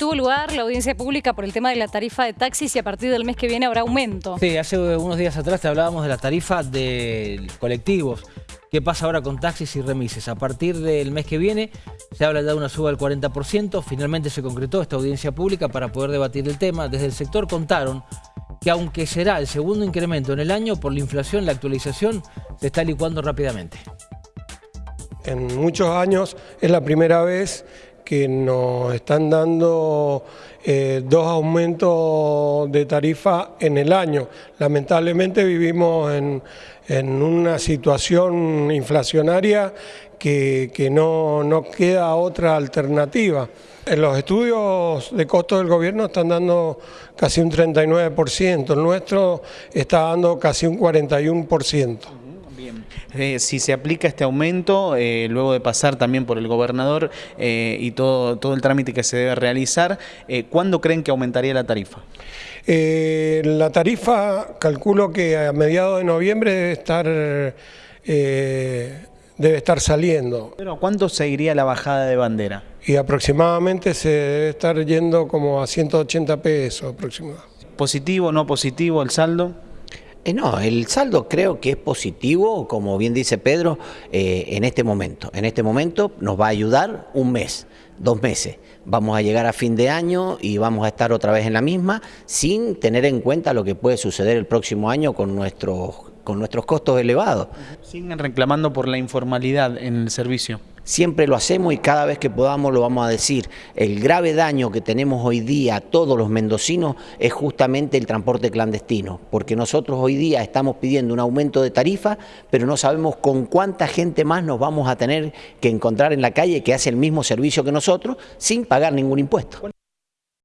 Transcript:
tuvo lugar la audiencia pública por el tema de la tarifa de taxis y a partir del mes que viene habrá aumento. Sí, hace unos días atrás te hablábamos de la tarifa de colectivos. ¿Qué pasa ahora con taxis y remises? A partir del mes que viene se habla de una suba del 40%. Finalmente se concretó esta audiencia pública para poder debatir el tema. Desde el sector contaron que aunque será el segundo incremento en el año, por la inflación, la actualización se está licuando rápidamente. En muchos años es la primera vez que nos están dando eh, dos aumentos de tarifa en el año. Lamentablemente vivimos en, una situación inflacionaria que, no, no, queda otra alternativa. En los estudios de costo del gobierno están dando casi un 39%, el nuestro está dando casi un 41%. Eh, si se aplica este aumento, eh, luego de pasar también por el gobernador eh, y todo, todo el trámite que se debe realizar, ¿cuándo creen que aumentaría la tarifa? la tarifa, calculo que a mediados de noviembre debe estar, debe estar saliendo. ¿Pero cuánto seguiría la bajada de bandera? Y aproximadamente se debe estar yendo como a 180 pesos aproximadamente. ¿Positivo, no positivo el saldo? Eh, no, el saldo creo que es positivo, como bien dice Pedro, eh, en este momento. En este momento nos va a ayudar un mes, dos meses. Vamos a llegar a fin de año y vamos a estar otra vez en la misma, sin tener en cuenta lo que puede suceder el próximo año con nuestros, con nuestros costos elevados. ¿Siguen reclamando por la informalidad en el servicio? Siempre lo hacemos y cada vez que podamos lo vamos a decir. El grave daño que tenemos hoy día todos los mendocinos es justamente el transporte clandestino, porque nosotros hoy día estamos pidiendo un aumento de tarifa, pero no sabemos con cuánta gente más nos vamos a tener que encontrar en la calle que hace el mismo servicio que nosotros sin pagar ningún impuesto.